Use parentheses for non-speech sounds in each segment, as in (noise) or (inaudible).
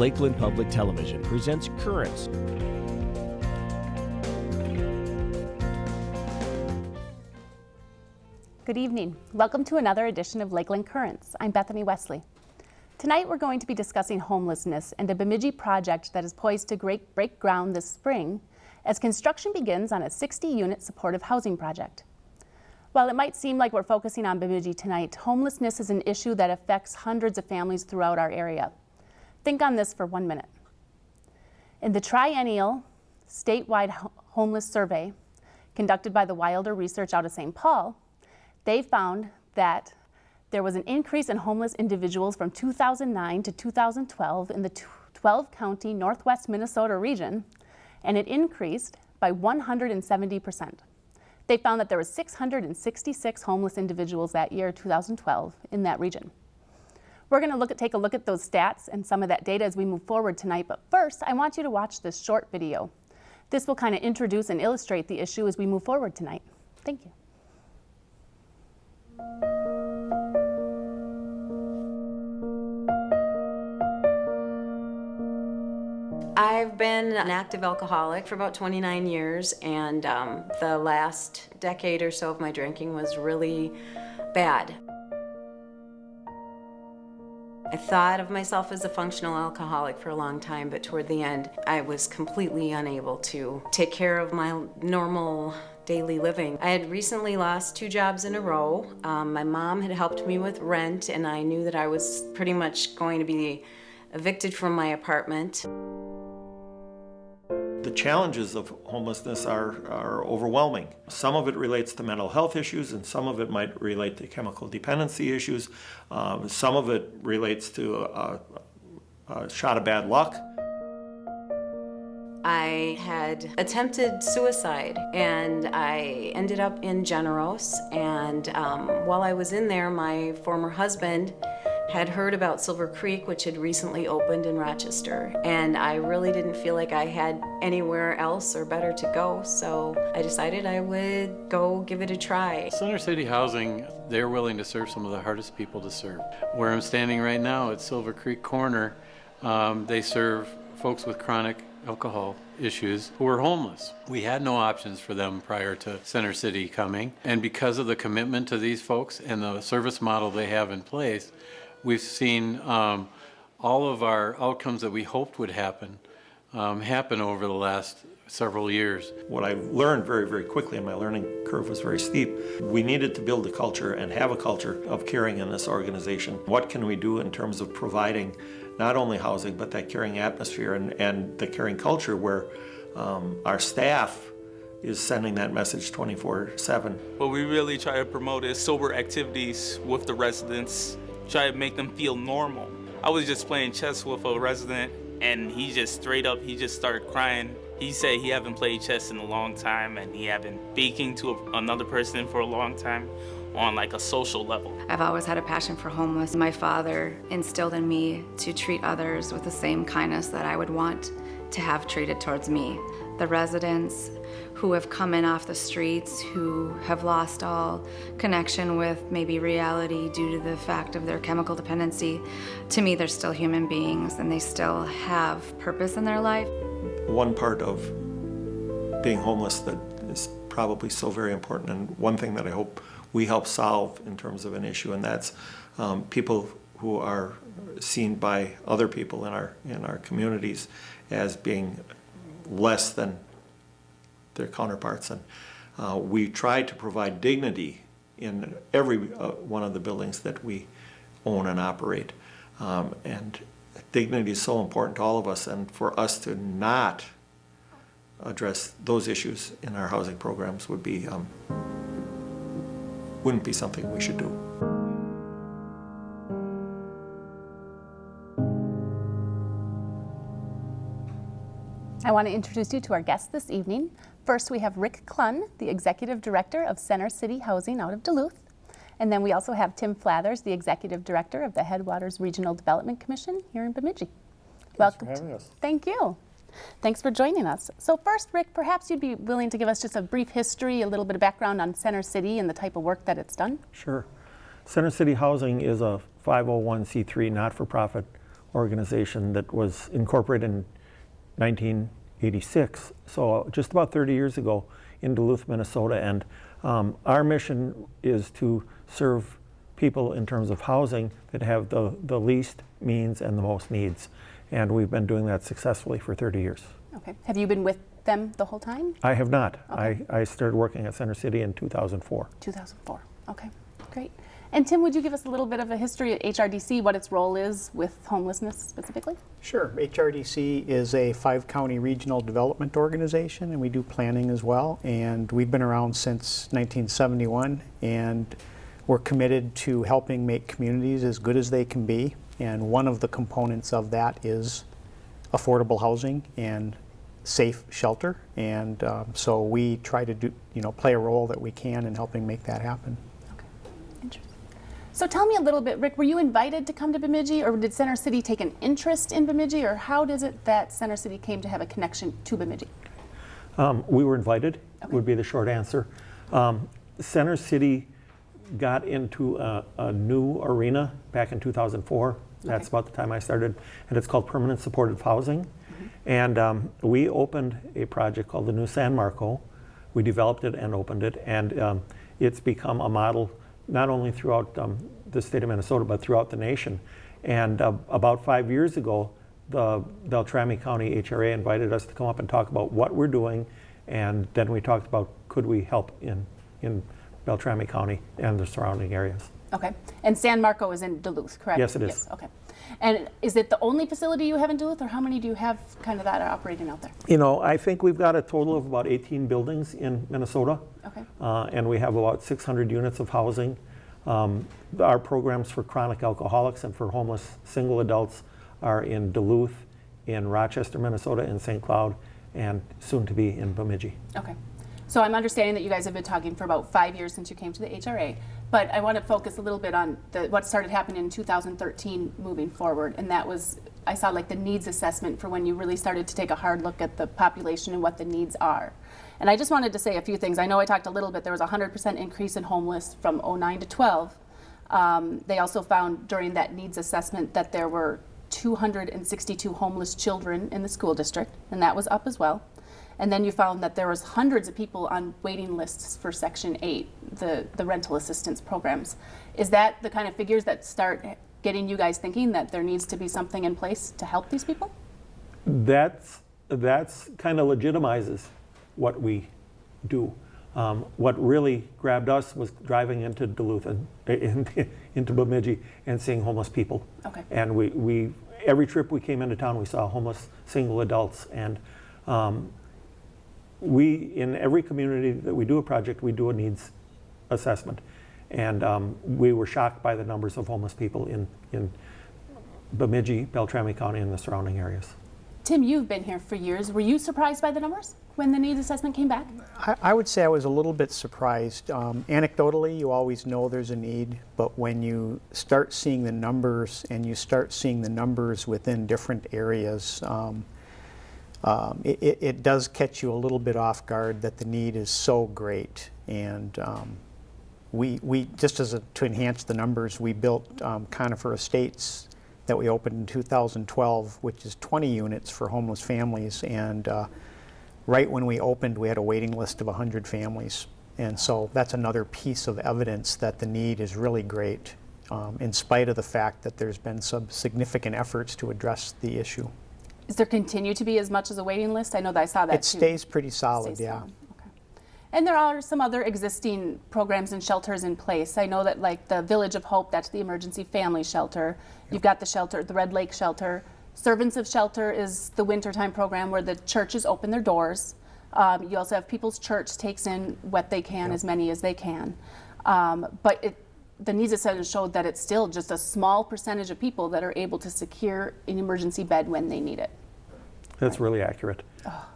Lakeland Public Television presents Currents. Good evening. Welcome to another edition of Lakeland Currents. I'm Bethany Wesley. Tonight we're going to be discussing homelessness and a Bemidji project that is poised to break, break ground this spring as construction begins on a 60-unit supportive housing project. While it might seem like we're focusing on Bemidji tonight, homelessness is an issue that affects hundreds of families throughout our area. Think on this for one minute. In the triennial statewide homeless survey conducted by the Wilder Research out of St. Paul, they found that there was an increase in homeless individuals from 2009 to 2012 in the 12 county Northwest Minnesota region, and it increased by 170%. They found that there were 666 homeless individuals that year, 2012, in that region. We're going to look at, take a look at those stats and some of that data as we move forward tonight, but first I want you to watch this short video. This will kind of introduce and illustrate the issue as we move forward tonight. Thank you. I've been an active alcoholic for about 29 years and um, the last decade or so of my drinking was really bad. I thought of myself as a functional alcoholic for a long time, but toward the end, I was completely unable to take care of my normal daily living. I had recently lost two jobs in a row. Um, my mom had helped me with rent, and I knew that I was pretty much going to be evicted from my apartment. The challenges of homelessness are, are overwhelming. Some of it relates to mental health issues and some of it might relate to chemical dependency issues. Um, some of it relates to a, a shot of bad luck. I had attempted suicide and I ended up in Generose and um, while I was in there my former husband had heard about Silver Creek, which had recently opened in Rochester, and I really didn't feel like I had anywhere else or better to go, so I decided I would go give it a try. Center City Housing, they're willing to serve some of the hardest people to serve. Where I'm standing right now at Silver Creek Corner, um, they serve folks with chronic alcohol issues who were homeless. We had no options for them prior to Center City coming. And because of the commitment to these folks and the service model they have in place, we've seen um, all of our outcomes that we hoped would happen um, happen over the last several years. What I learned very, very quickly, and my learning curve was very steep, we needed to build a culture and have a culture of caring in this organization. What can we do in terms of providing not only housing, but that caring atmosphere and, and the caring culture where um, our staff is sending that message 24-7. What we really try to promote is sober activities with the residents try to make them feel normal. I was just playing chess with a resident and he just straight up, he just started crying. He said he haven't played chess in a long time and he haven't speaking to a, another person for a long time on like a social level. I've always had a passion for homeless. My father instilled in me to treat others with the same kindness that I would want to have treated towards me. The residents who have come in off the streets, who have lost all connection with maybe reality due to the fact of their chemical dependency, to me they're still human beings and they still have purpose in their life. One part of being homeless that is probably so very important and one thing that I hope we help solve in terms of an issue and that's um, people who are seen by other people in our in our communities as being less than their counterparts. And uh, we try to provide dignity in every uh, one of the buildings that we own and operate. Um, and dignity is so important to all of us and for us to not address those issues in our housing programs would be um, wouldn't be something we should do. I want to introduce you to our guests this evening. First, we have Rick Klun, the Executive Director of Center City Housing out of Duluth. And then we also have Tim Flathers, the Executive Director of the Headwaters Regional Development Commission here in Bemidji. Welcome. for having us. Thank you. Thanks for joining us. So first, Rick, perhaps you'd be willing to give us just a brief history, a little bit of background on Center City and the type of work that it's done? Sure. Center City Housing is a 501c3 not-for-profit organization that was incorporated in 1986, so just about 30 years ago in Duluth, Minnesota. And um, our mission is to serve people in terms of housing that have the, the least means and the most needs. And we've been doing that successfully for 30 years. Okay. Have you been with them the whole time? I have not. Okay. I, I started working at Center City in 2004. 2004. Okay, great. And Tim, would you give us a little bit of a history at HRDC, what its role is with homelessness specifically? Sure. HRDC is a five county regional development organization and we do planning as well. And we've been around since 1971 and we're committed to helping make communities as good as they can be. And one of the components of that is affordable housing and safe shelter. And um, so we try to do, you know, play a role that we can in helping make that happen. Okay, interesting. So tell me a little bit, Rick, were you invited to come to Bemidji or did Center City take an interest in Bemidji or how does it that Center City came to have a connection to Bemidji? Um, we were invited, would be the short answer. Um, Center City got into a, a new arena back in 2004. That's Okay. about the time I started, and it's called Permanent Supportive Housing. And um, we opened a project called the New San Marco. We developed it and opened it, and um, it's become a model not only throughout um, the state of Minnesota, but throughout the nation. And uh, about five years ago, the Beltrami County HRA invited us to come up and talk about what we're doing, and then we talked about could we help in, in Beltrami County and the surrounding areas. Okay, and San Marco is in Duluth, correct? Yes, it is. Yes, okay. And is it the only facility you have in Duluth or how many do you have kind of that are operating out there? You know, I think we've got a total of about 18 buildings in Minnesota. Okay. Uh, and we have about 600 units of housing. Um, our programs for chronic alcoholics and for homeless single adults are in Duluth, in Rochester, Minnesota, in St. Cloud, and soon to be in Bemidji. Okay. So I'm understanding that you guys have been talking for about five years since you came to the HRA, but I want to focus a little bit on the, what started happening in 2013 moving forward, and that was, I saw like the needs assessment for when you really started to take a hard look at the population and what the needs are. And I just wanted to say a few things. I know I talked a little bit, there was a 100% increase in homeless from 09 to 12. Um, they also found during that needs assessment that there were 262 homeless children in the school district, and that was up as well. And then you found that there was hundreds of people on waiting lists for Section 8, the, the rental assistance programs. Is that the kind of figures that start getting you guys thinking that there needs to be something in place to help these people? That's, that's kind of legitimizes what we do. Um, what really grabbed us was driving into Duluth and in, (laughs) into Bemidji and seeing homeless people. Okay. And we, we every trip we came into town, we saw homeless single adults. And um, we, in every community that we do a project, we do a needs assessment. And um, we were shocked by the numbers of homeless people in, in Bemidji, Beltrami County, and the surrounding areas. Tim, you've been here for years. Were you surprised by the numbers when the needs assessment came back? I, I would say I was a little bit surprised. Um, anecdotally, you always know there's a need, but when you start seeing the numbers and you start seeing the numbers within different areas, um, um, it, it, does catch you a little bit off guard that the need is so great. And um, we, we just as a, to enhance the numbers, we built um, Conifer Estates that we opened in 2012, which is 20 units for homeless families. And uh, right when we opened, we had a waiting list of 100 families. And so that's another piece of evidence that the need is really great, um, in spite of the fact that there's been some significant efforts to address the issue. Is there continue to be as much as a waiting list? I know that I saw that It too. stays pretty solid, Stays yeah. solid, okay. And there are some other existing programs and shelters in place. I know that like the Village of Hope, that's the emergency family shelter. You've got the shelter, the Red Lake Shelter. Servants of Shelter is the wintertime program where the churches open their doors. Um, you also have People's Church takes in what they can, as many as they can. Um, but it, the needs assessment showed that it's still just a small percentage of people that are able to secure an emergency bed when they need it. That's really accurate.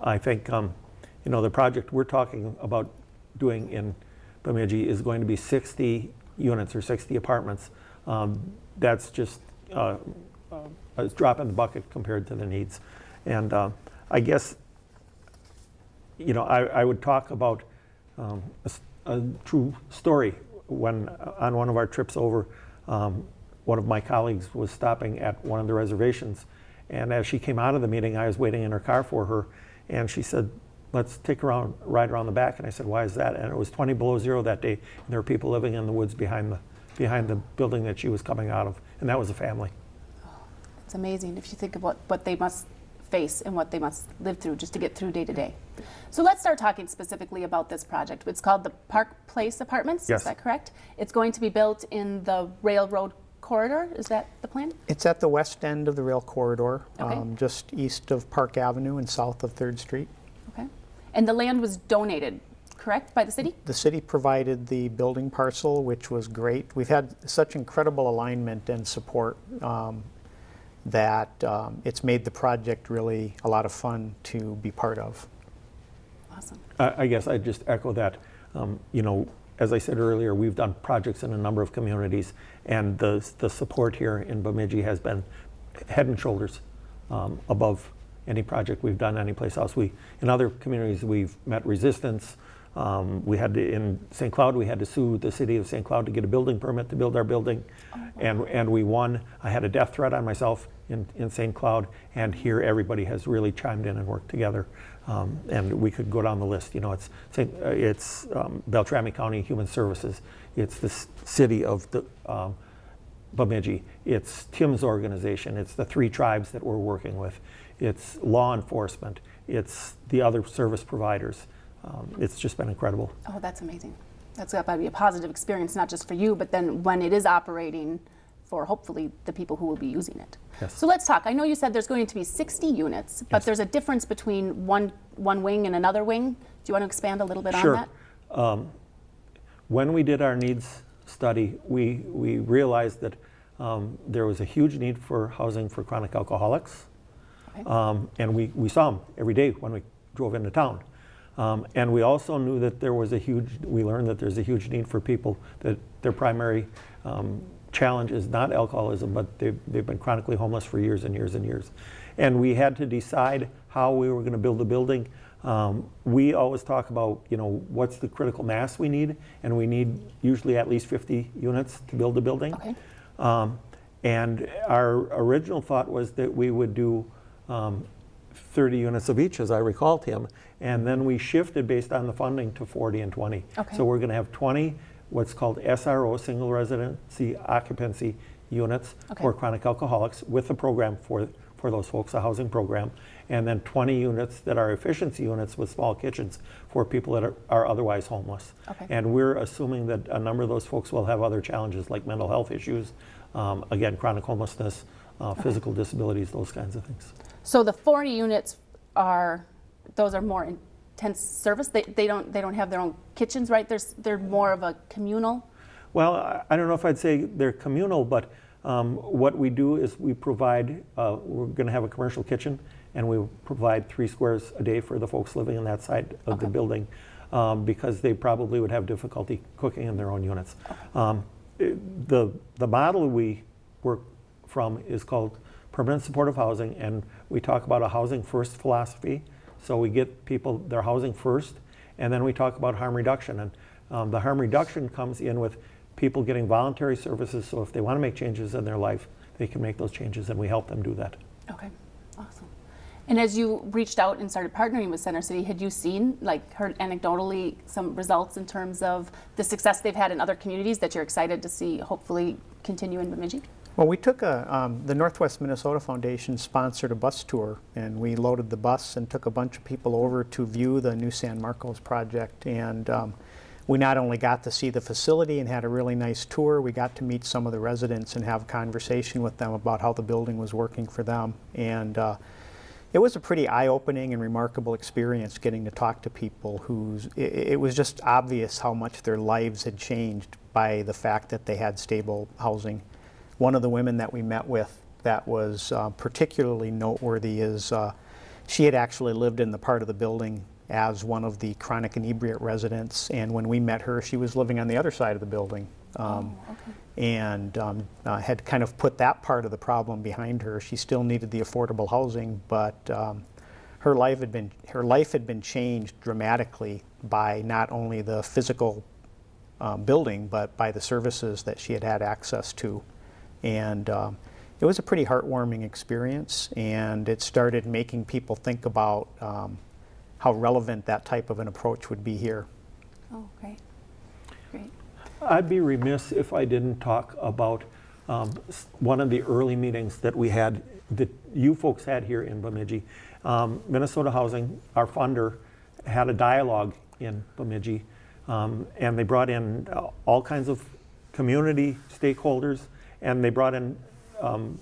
I think, um, you know, the project we're talking about doing in Bemidji is going to be 60 units or 60 apartments, um, that's just uh, a drop in the bucket compared to the needs. And uh, I guess, you know, I, I would talk about um, a, a true story. When uh, on one of our trips over, um, one of my colleagues was stopping at one of the reservations, and as she came out of the meeting, I was waiting in her car for her, and she said, "Let's take a round, ride around the back." And I said, "Why is that?" And it was 20 below zero that day, and there were people living in the woods behind the behind the building that she was coming out of, and that was a family. Oh, it's amazing if you think of what, what they must face and what they must live through just to get through day to day. So let's start talking specifically about this project. It's called the Park Place Apartments, Yes. is that correct? It's going to be built in the railroad corridor, is that the plan? It's at the west end of the rail corridor, Okay. um, just east of Park Avenue and south of Third Street. Okay. And the land was donated, correct, by the city? The city provided the building parcel, which was great. We've had such incredible alignment and support um, that um, it's made the project really a lot of fun to be part of. Awesome. I I guess I'd just echo that. Um, You know, as I said earlier, we've done projects in a number of communities, and the, the support here in Bemidji has been head and shoulders um, above any project we've done anyplace else. We, in other communities, we've met resistance. Um, We had to, in St. Cloud, we had to sue the city of St. Cloud to get a building permit to build our building, and, and we won. I had a death threat on myself in, in St. Cloud, and here everybody has really chimed in and worked together. Um, and we could go down the list. You know, it's. Uh, it's um, Beltrami County Human Services. It's the city of the um, Bemidji. It's Tim's organization. It's the three tribes that we're working with. It's law enforcement. It's the other service providers. Um, it's just been incredible. Oh, that's amazing. That's got to be a positive experience, not just for you, but then when it is operating for hopefully the people who will be using it. Yes. So let's talk. I know you said there's going to be 60 units, but Yes. there's a difference between one, one wing and another wing. Do you want to expand a little bit Sure. on that? When we did our needs study, we, we realized that um, there was a huge need for housing for chronic alcoholics. Okay. Um, and we, we saw them every day when we drove into town. Um, and we also knew that there was a huge, we learned that there's a huge need for people that their primary um, challenge is not alcoholism, but they've, they've been chronically homeless for years and years and years. And we had to decide how we were going to build the building. Um, we always talk about, you know, what's the critical mass we need, and we need usually at least 50 units to build a building. Okay. Um, and our original thought was that we would do um, 30 units of each, as I recall, Tim. And then we shifted based on the funding to 40 and 20. Okay. So we're going to have 20 what's called SRO, single residency occupancy units Okay. for chronic alcoholics with a program for, for those folks, a housing program. And then 20 units that are efficiency units with small kitchens for people that are, are otherwise homeless. Okay. And we're assuming that a number of those folks will have other challenges like mental health issues, um, again, chronic homelessness, uh, physical disabilities, those kinds of things. So the 40 units are, those are more intense service. They, they don't they don't have their own kitchens, right? There's they're more of a communal. Well, I- don't know if I'd say they're communal, but um, what we do is we provide, uh, we're going to have a commercial kitchen, and we provide three squares a day for the folks living in that side of the building, um, because they probably would have difficulty cooking in their own units. Um, it- The, the model we work from is called permanent supportive housing, and we talk about a housing first philosophy. So we get people their housing first, and then we talk about harm reduction. And um, the harm reduction comes in with people getting voluntary services. So if they want to make changes in their life, they can make those changes, and we help them do that. Okay, awesome. And as you reached out and started partnering with Center City, had you seen, like, heard anecdotally some results in terms of the success they've had in other communities that you're excited to see hopefully continue in Bemidji? Well, we took a, um, the Northwest Minnesota Foundation sponsored a bus tour, and we loaded the bus and took a bunch of people over to view the new San Marcos project. And um, we not only got to see the facility and had a really nice tour, we got to meet some of the residents and have a conversation with them about how the building was working for them. And uh, it was a pretty eye-opening and remarkable experience getting to talk to people whose it, it was just obvious how much their lives had changed by the fact that they had stable housing. One of the women that we met with that was uh, particularly noteworthy is uh, she had actually lived in the part of the building as one of the chronic inebriate residents, and when we met her, she was living on the other side of the building. um, Oh, okay. and um, uh, had kind of put that part of the problem behind her. She still needed the affordable housing, but um, her life had been her life had been changed dramatically by not only the physical um, building, but by the services that she had had access to, and um, it was a pretty heartwarming experience. And it started making people think about um, how relevant that type of an approach would be here. Oh, great. Great. I'd be remiss if I didn't talk about um, one of the early meetings that we had, that you folks had here in Bemidji. Um, Minnesota Housing, our funder, had a dialogue in Bemidji, um, and they brought in uh, all kinds of community stakeholders, and they brought in um,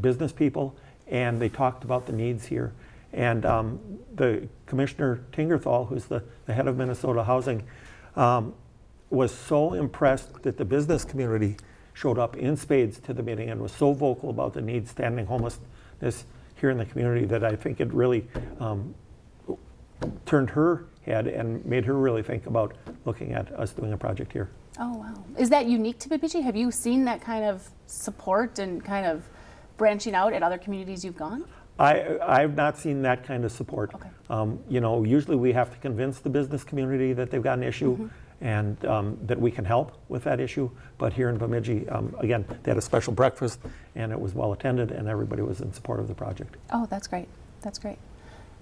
business people, and they talked about the needs here. And um, the Commissioner Tingerthal, who's the, the head of Minnesota Housing, um, was so impressed that the business community showed up in spades to the meeting and was so vocal about the need standing homelessness here in the community that I think it really um, turned her head and made her really think about looking at us doing a project here. Oh, wow. Is that unique to Bemidji? Have you seen that kind of support and kind of branching out at other communities you've gone? I, I've not seen that kind of support. Okay. Um, you know, usually we have to convince the business community that they've got an issue Mm-hmm. and um, that we can help with that issue. But here in Bemidji, um, again, they had a special breakfast and it was well attended and everybody was in support of the project. Oh, that's great. That's great.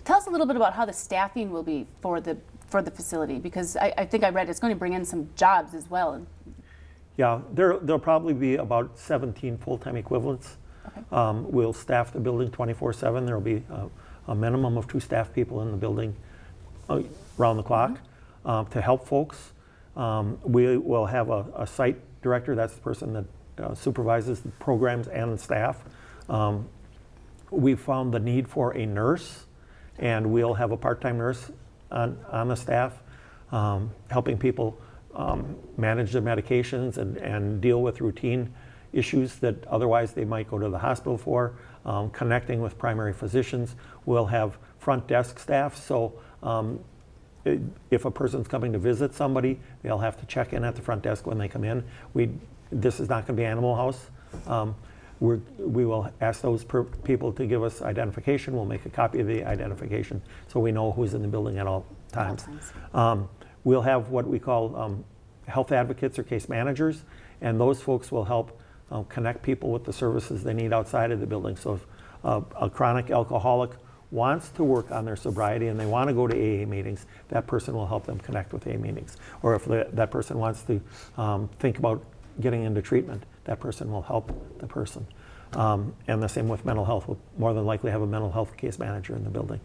Tell us a little bit about how the staffing will be for the for the facility because I, I think I read it's going to bring in some jobs as well. Yeah, there, there'll probably be about 17 full-time equivalents. Okay. Um, We'll staff the building 24/7. There'll be a, a minimum of two staff people in the building uh, around the clock um, to help folks. Um, We will have a, a site director, that's the person that uh, supervises the programs and the staff. Um, we found the need for a nurse, and we'll have a part-time nurse on, on the staff, um, helping people um, manage their medications and, and deal with routine issues that otherwise they might go to the hospital for, um, connecting with primary physicians. We'll have front desk staff, so um, if a person's coming to visit somebody, they'll have to check in at the front desk when they come in. We, this is not going to be Animal House. We're, we will ask those per, people to give us identification. We'll make a copy of the identification so we know who's in the building at all times. times. Um, we'll have what we call um, health advocates or case managers, and those folks will help uh, connect people with the services they need outside of the building. So if uh, a chronic alcoholic wants to work on their sobriety and they want to go to AA meetings, that person will help them connect with AA meetings. Or if the, that person wants to um, think about getting into treatment, that person will help the person. Um, and the same with mental health. We'll more than likely have a mental health case manager in the building.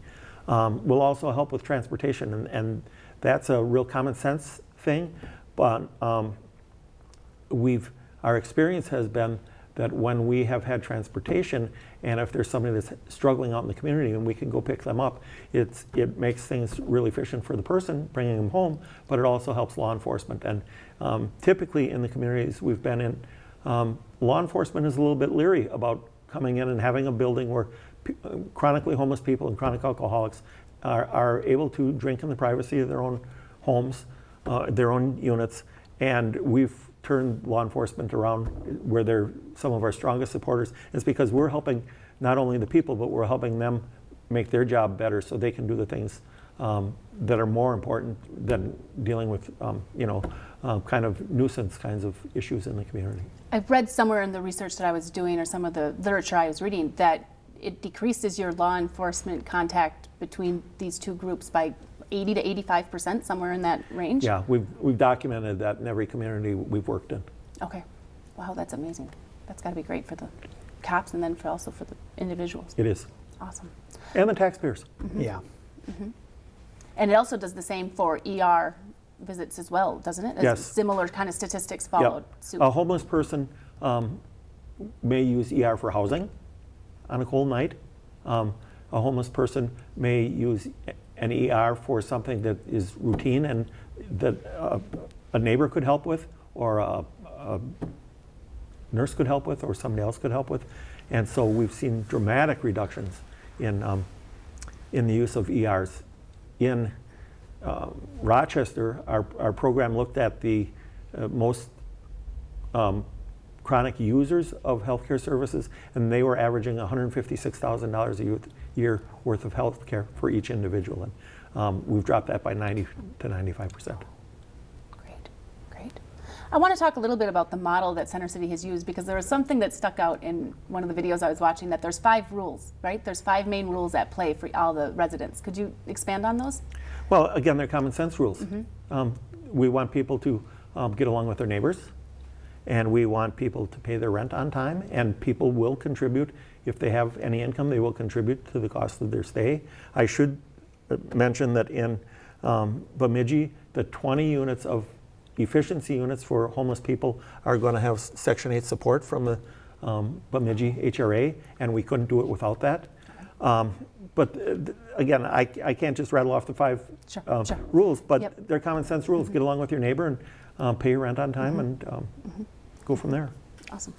Um, we'll also help with transportation, and, and that's a real common sense thing. But um, we've our experience has been that when we have had transportation, and if there's somebody that's struggling out in the community, and we can go pick them up, it's it makes things really efficient for the person bringing them home, but it also helps law enforcement. And um, typically in the communities we've been in, um, law enforcement is a little bit leery about coming in and having a building where uh, chronically homeless people and chronic alcoholics are, are able to drink in the privacy of their own homes, uh, their own units, and we've turned law enforcement around where they're some of our strongest supporters. It's because we're helping not only the people, but we're helping them make their job better so they can do the things um, that are more important than dealing with, um, you know, uh, kind of nuisance kinds of issues in the community. I've read somewhere in the research that I was doing or some of the literature I was reading that it decreases your law enforcement contact between these two groups by 80 to 85 percent, somewhere in that range. Yeah, we've, we've documented that in every community we've worked in. Okay. Wow, that's amazing. That's got to be great for the cops and then for also for the individuals. It is. Awesome. And the taxpayers. Yeah. Mhm. And it also does the same for ER visits as well, doesn't it? As Yes. Similar kind of statistics Yep. followed suit. A homeless person um, may use ER for housing on a cold night. Um, a homeless person may use an ER for something that is routine and that uh, a neighbor could help with, or a, a nurse could help with, or somebody else could help with. And so we've seen dramatic reductions in, um, in the use of ERs. In uh, Rochester, our, our program looked at the uh, most um, chronic users of healthcare services, and they were averaging $156,000 a year- worth of health care for each individual. And um, we've dropped that by 90 to 95 percent. Great, great. I want to talk a little bit about the model that Center City has used because there was something that stuck out in one of the videos I was watching that there's five rules, right? There's five main rules at play for all the residents. Could you expand on those? Well, again, they're common sense rules. Um, we want people to um, get along with their neighbors, and we want people to pay their rent on time, and people will contribute. If they have any income, they will contribute to the cost of their stay. I should uh, mention that in um, Bemidji, the 20 units of efficiency units for homeless people are going to have Section 8 support from the um, Bemidji HRA, and we couldn't do it without that. Um, But uh, again, I, I can't just rattle off the five Sure, um, sure. rules, but Yep. Mm-hmm. they're common sense rules. Get along with your neighbor and um, pay your rent on time and um, go from there. Awesome.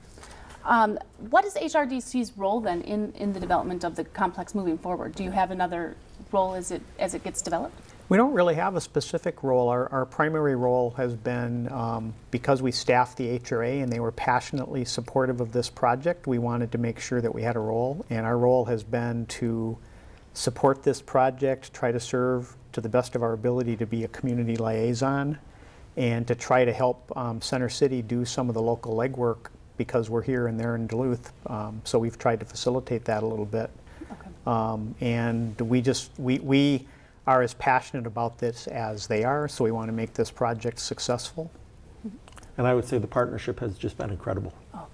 Um, what is HRDC's role then in, in the development of the complex moving forward? Do you have another role as it, as it gets developed? We don't really have a specific role. Our, our primary role has been, um, because we staffed the HRA and they were passionately supportive of this project, we wanted to make sure that we had a role. And our role has been to support this project, try to serve to the best of our ability to be a community liaison, and to try to help um, Center City do some of the local legwork because we're here and they're in Duluth. Um, so we've tried to facilitate that a little bit. Um, and we just, we, we are as passionate about this as they are, so we want to make this project successful. And I would say the partnership has just been incredible. Oh,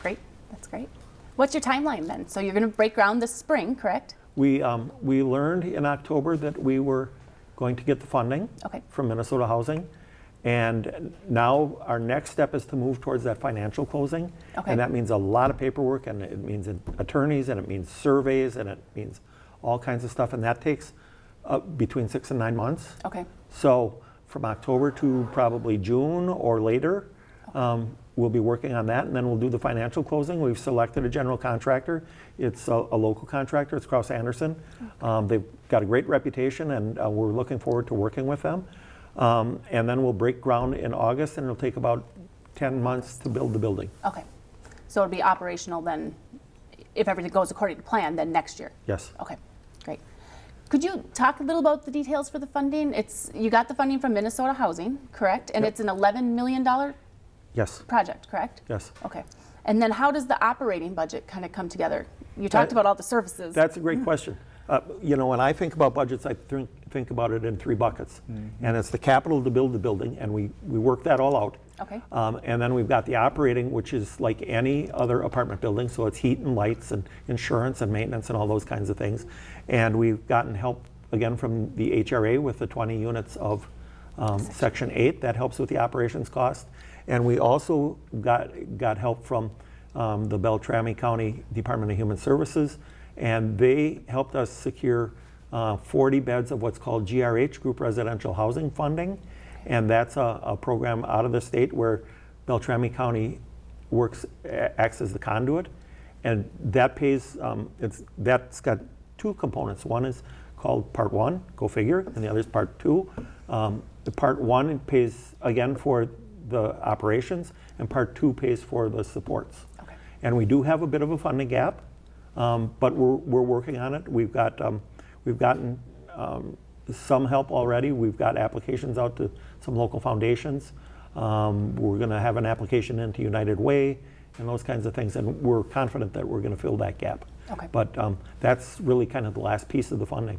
Great, that's great. What's your timeline then? So you're going to break ground this spring, correct? We, um, we learned in October that we were going to get the funding Okay. from Minnesota Housing. And now our next step is to move towards that financial closing. Okay. And that means a lot of paperwork and it means attorneys and it means surveys and it means all kinds of stuff. And that takes uh, between six and nine months. Okay. So from October to probably June or later, um, we'll be working on that, and then we'll do the financial closing. We've selected a general contractor. It's a, a local contractor. It's Kraus Anderson. Um, they've got a great reputation, and uh, we're looking forward to working with them. Um, and then we'll break ground in August, and it'll take about 10 months to build the building. Okay. So it'll be operational then, if everything goes according to plan, then next year? Yes. Okay, great. Could you talk a little about the details for the funding? It's, you got the funding from Minnesota Housing, correct? And Yep. it's an $11 million Yes. project, correct? Yes. Okay. And then how does the operating budget kind of come together? You talked That- about all the services. That's a great question. Uh, You know, when I think about budgets, I think, think about it in three buckets. And it's the capital to build the building, and we, we work that all out. Okay. Um, And then we've got the operating, which is like any other apartment building, so it's heat and lights and insurance and maintenance and all those kinds of things. And we've gotten help, again, from the HRA with the 20 units of um, Section 8. That helps with the operations cost. And we also got, got help from um, the Beltrami County Department of Human Services, and they helped us secure uh, 40 beds of what's called GRH, Group Residential Housing Funding. And that's a, a program out of the state where Beltrami County works, acts as the conduit. And that pays, um, it's, that's got two components. One is called Part One, go figure, and the other is Part Two. Um, the Part One pays, again, for the operations, and Part Two pays for the supports. Okay. And we do have a bit of a funding gap, um, but we're, we're working on it. We've got, um, we've gotten um, some help already. We've got applications out to some local foundations. Um, we're going to have an application into United Way and those kinds of things, and we're confident that we're going to fill that gap. Okay. But um, that's really kind of the last piece of the funding.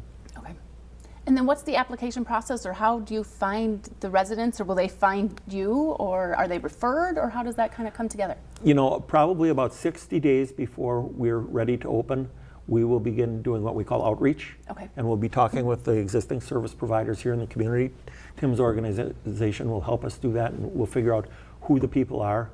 And then what's the application process, or how do you find the residents, or will they find you, or are they referred, or how does that kind of come together? You know, probably about 60 days before we're ready to open, we will begin doing what we call outreach. Okay. And we'll be talking with the existing service providers here in the community. Tim's organization will help us do that, and we'll figure out who the people are.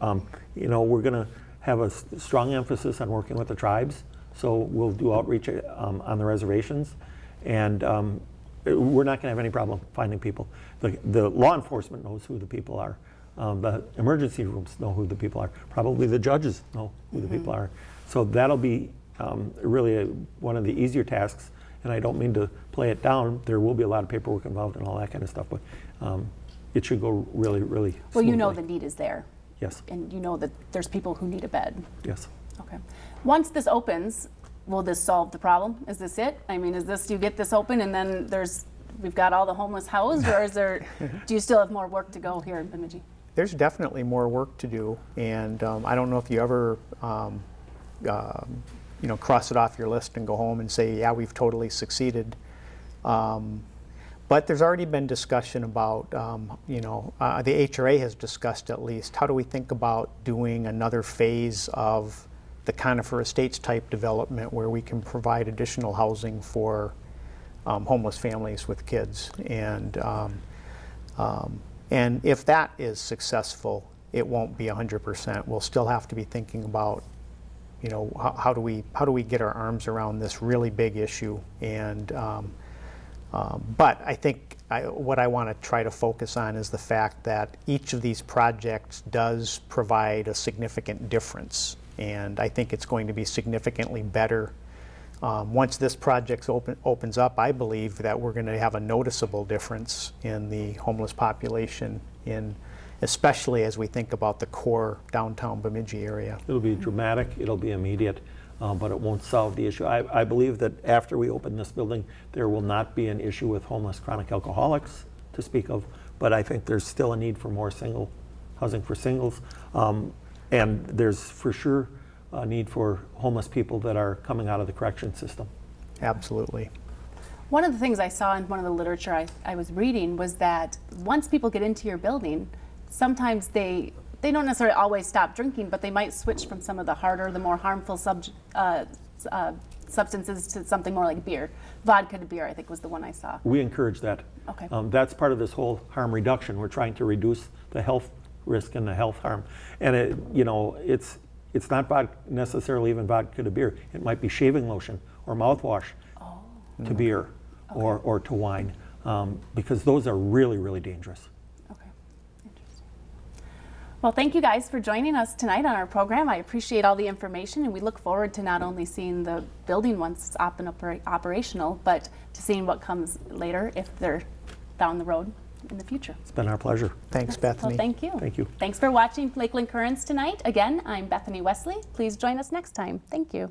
Um, You know, we're going to have a strong emphasis on working with the tribes, so we'll do outreach um, on the reservations. And um, we're not going to have any problem finding people. The, the law enforcement knows who the people are. Um, the emergency rooms know who the people are. Probably the judges know who the people are. So that'll be um, really a, one of the easier tasks. And I don't mean to play it down. There will be a lot of paperwork involved and all that kind of stuff, but um, it should go really, really Well, you know the need is there. Yes, And you know that there's people who need a bed. yes. Okay. Once this opens, will this solve the problem? Is this it? I mean, is this, you get this open and then there's, we've got all the homeless housed, or is there, (laughs) do you still have more work to go here in Bemidji? There's definitely more work to do, and um, I don't know if you ever, um, um, you know, cross it off your list and go home and say, yeah, we've totally succeeded. Um, But there's already been discussion about, um, you know, uh, the HRA has discussed at least, how do we think about doing another phase of the Conifer Estates type development where we can provide additional housing for um, homeless families with kids? And um, um, And if that is successful, it won't be 100%. We'll still have to be thinking about, you know, how, how do we how do we get our arms around this really big issue? And um, um, but I think I, what I want to try to focus on is the fact that each of these projects does provide a significant difference, and I think it's going to be significantly better um, Once this project open, opens up, I believe that we're going to have a noticeable difference in the homeless population in, especially as we think about the core downtown Bemidji area. It'll be dramatic, it'll be immediate, uh, but it won't solve the issue. I, I believe that after we open this building, there will not be an issue with homeless chronic alcoholics to speak of, but I think there's still a need for more single, housing for singles. Um, And there's for sure a need for homeless people that are coming out of the correction system. Absolutely. One of the things I saw in one of the literature I, I was reading was that once people get into your building, sometimes they they don't necessarily always stop drinking, but they might switch from some of the harder, the more harmful sub, uh, uh, substances to something more like beer. Vodka to beer, I think, was the one I saw. We encourage that. Okay. Um, that's part of this whole harm reduction. We're trying to reduce the health risk and the health harm. And it, you know, it's it's not vod- necessarily even vodka to beer. It might be shaving lotion or mouthwash to beer or, or to wine, um, because those are really really dangerous. Okay, interesting. Well, thank you guys for joining us tonight on our program. I appreciate all the information, and we look forward to not only seeing the building once it's up and opera- operational, but to seeing what comes later if they're down the road in the future. It's been our pleasure. Thanks, Well, Bethany. thank you. Thank you. Thanks for watching Lakeland Currents tonight. Again, I'm Bethany Wesley. Please join us next time. Thank you.